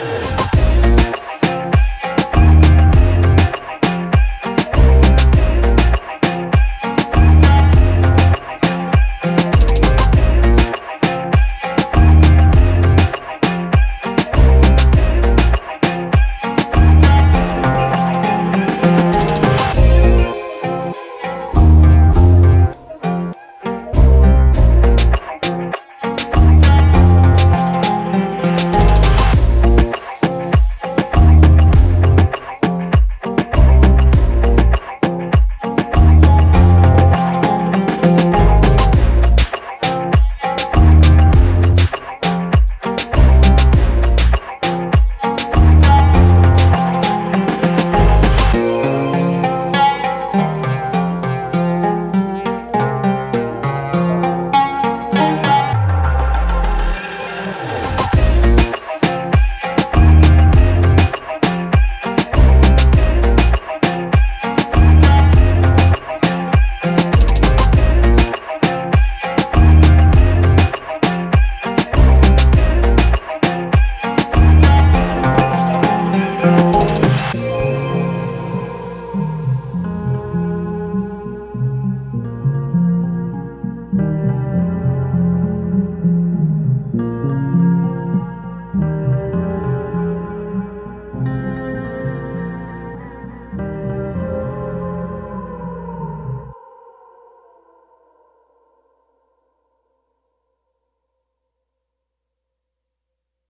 Woo!